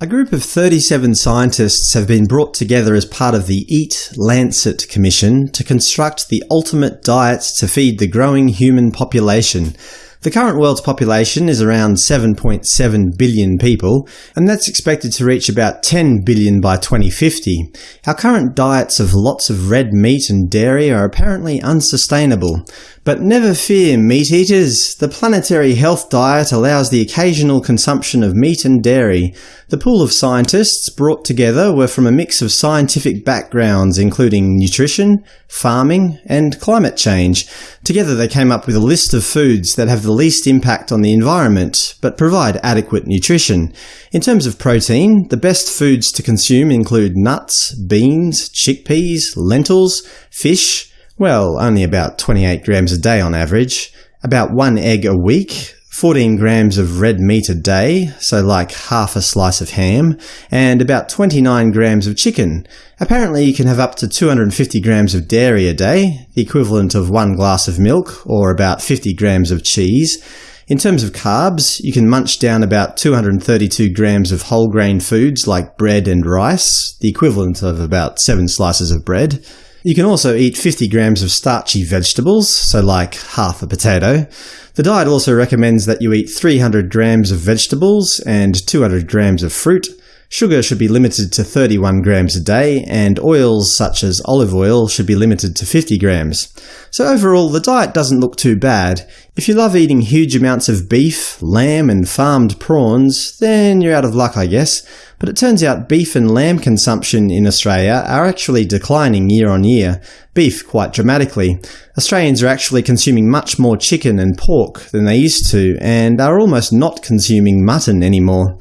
A group of 37 scientists have been brought together as part of the EAT-Lancet Commission to construct the ultimate diets to feed the growing human population. The current world's population is around 7.7 billion people, and that's expected to reach about 10 billion by 2050. Our current diets of lots of red meat and dairy are apparently unsustainable. But never fear, meat eaters! The planetary health diet allows the occasional consumption of meat and dairy. The pool of scientists brought together were from a mix of scientific backgrounds including nutrition, farming, and climate change. Together they came up with a list of foods that have the least impact on the environment, but provide adequate nutrition. In terms of protein, the best foods to consume include nuts, beans, chickpeas, lentils, fish, well, only about 28 grams a day on average, about one egg a week, 14 grams of red meat a day, so like half a slice of ham, and about 29 grams of chicken. Apparently you can have up to 250 grams of dairy a day, the equivalent of one glass of milk, or about 50 grams of cheese. In terms of carbs, you can munch down about 232 grams of whole grain foods like bread and rice, the equivalent of about 7 slices of bread. You can also eat 50 grams of starchy vegetables, so like half a potato. The diet also recommends that you eat 300 grams of vegetables and 200 grams of fruit. Sugar should be limited to 31 grams a day, and oils such as olive oil should be limited to 50 grams. So overall, the diet doesn't look too bad. If you love eating huge amounts of beef, lamb and farmed prawns, then you're out of luck I guess. But it turns out beef and lamb consumption in Australia are actually declining year on year, beef quite dramatically. Australians are actually consuming much more chicken and pork than they used to, and are almost not consuming mutton anymore.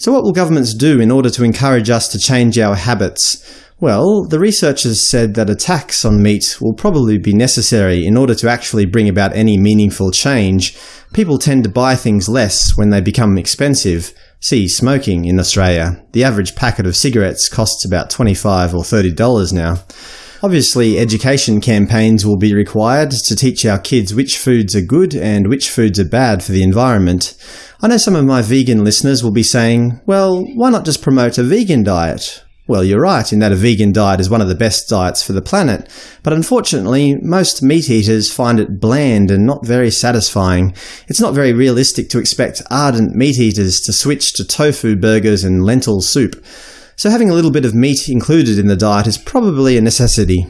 So what will governments do in order to encourage us to change our habits? Well, the researchers said that a tax on meat will probably be necessary in order to actually bring about any meaningful change. People tend to buy things less when they become expensive. See smoking in Australia. The average packet of cigarettes costs about 25 or $30 now. Obviously, education campaigns will be required to teach our kids which foods are good and which foods are bad for the environment. I know some of my vegan listeners will be saying, well, why not just promote a vegan diet? Well, you're right in that a vegan diet is one of the best diets for the planet, but unfortunately most meat eaters find it bland and not very satisfying. It's not very realistic to expect ardent meat eaters to switch to tofu burgers and lentil soup. So having a little bit of meat included in the diet is probably a necessity.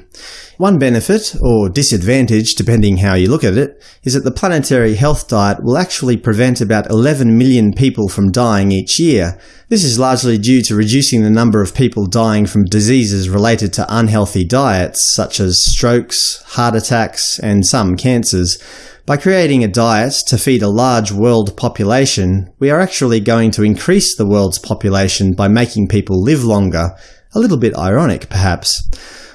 One benefit, or disadvantage depending how you look at it, is that the planetary health diet will actually prevent about 11 million people from dying each year. This is largely due to reducing the number of people dying from diseases related to unhealthy diets, such as strokes, heart attacks, and some cancers. By creating a diet to feed a large world population, we are actually going to increase the world's population by making people live longer. A little bit ironic, perhaps.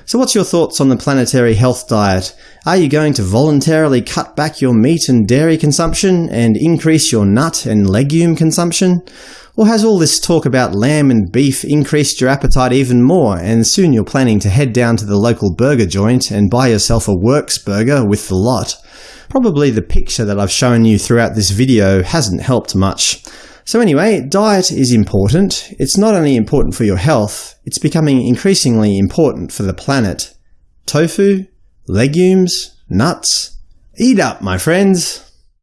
So what's your thoughts on the planetary health diet? Are you going to voluntarily cut back your meat and dairy consumption and increase your nut and legume consumption? Or has all this talk about lamb and beef increased your appetite even more, and soon you're planning to head down to the local burger joint and buy yourself a Works burger with the lot? Probably the picture that I've shown you throughout this video hasn't helped much. So anyway, diet is important. It's not only important for your health, it's becoming increasingly important for the planet. Tofu? Legumes? Nuts? Eat up, my friends!